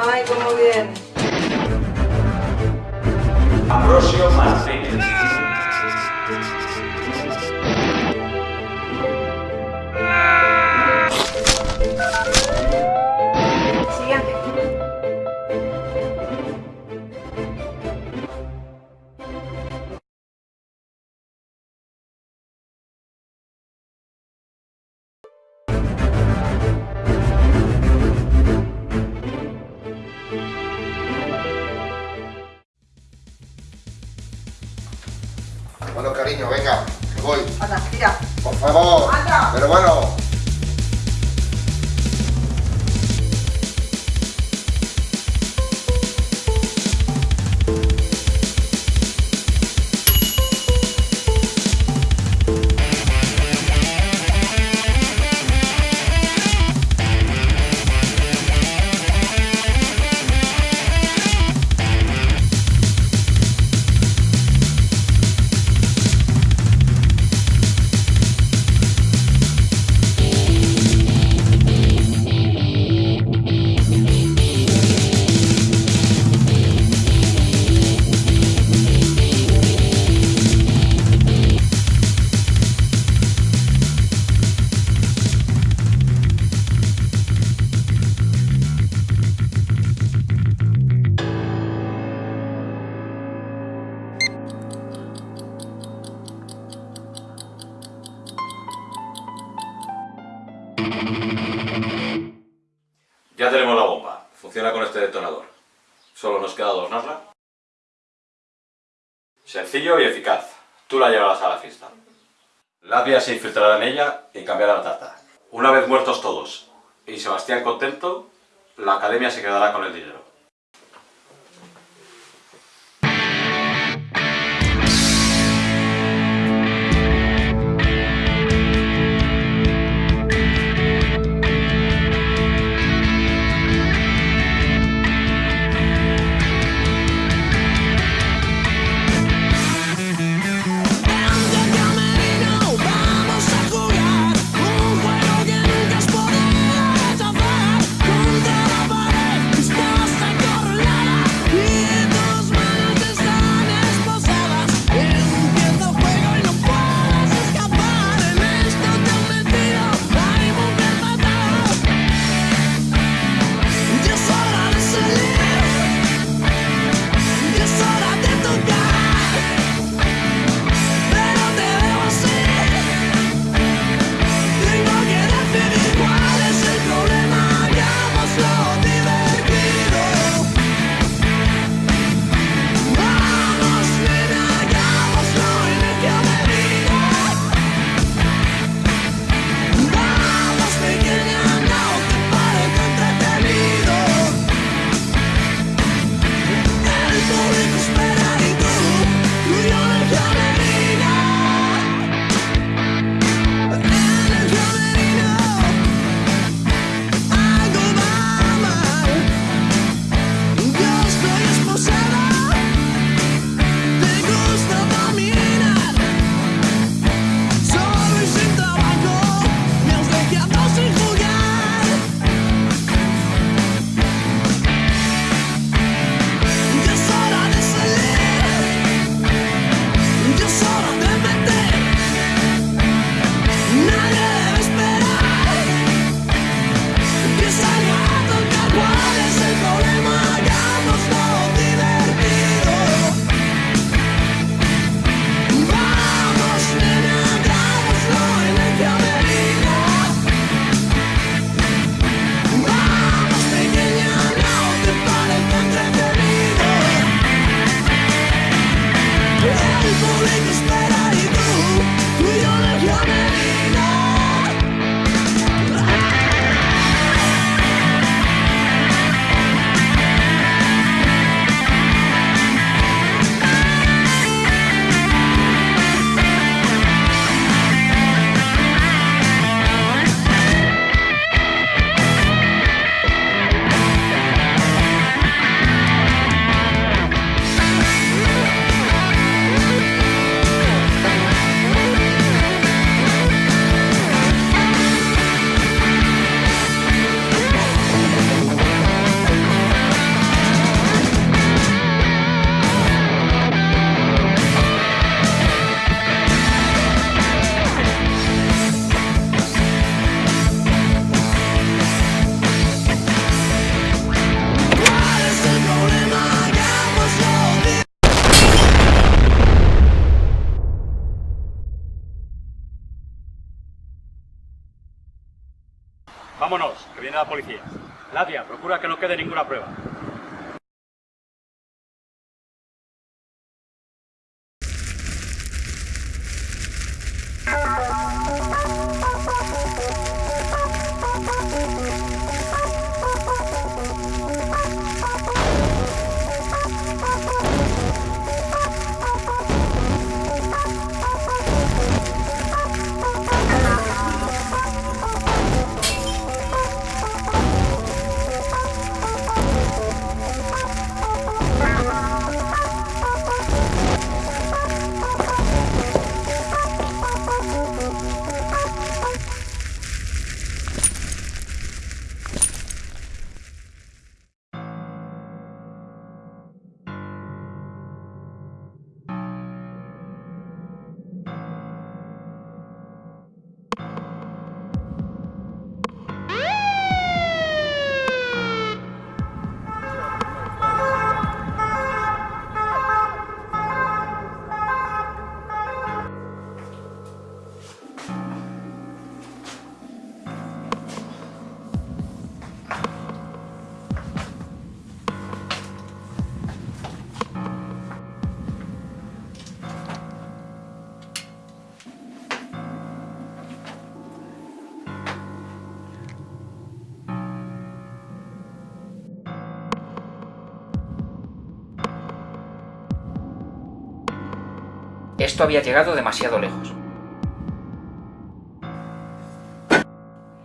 Ay, cómo bien. Ambrosio Martínez. Bueno, cariño, venga, que voy. Anda. Por favor. Anda. Pero bueno. Ya tenemos la bomba. Funciona con este detonador. Solo nos queda adornarla. Sencillo y eficaz. Tú la llevarás a la fiesta. Labia se infiltrará en ella y cambiará la tarta. Una vez muertos todos y Sebastián contento, la academia se quedará con el dinero. Vámonos, que viene la policía. Nadia, procura que no quede ninguna prueba. Esto había llegado demasiado lejos.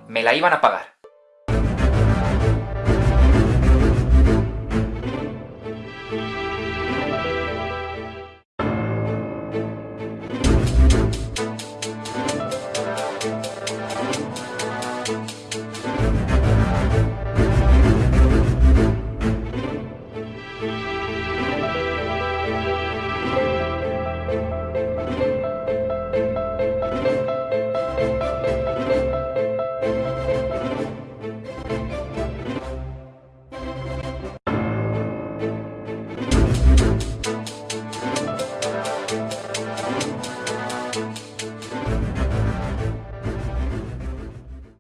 Me la iban a pagar.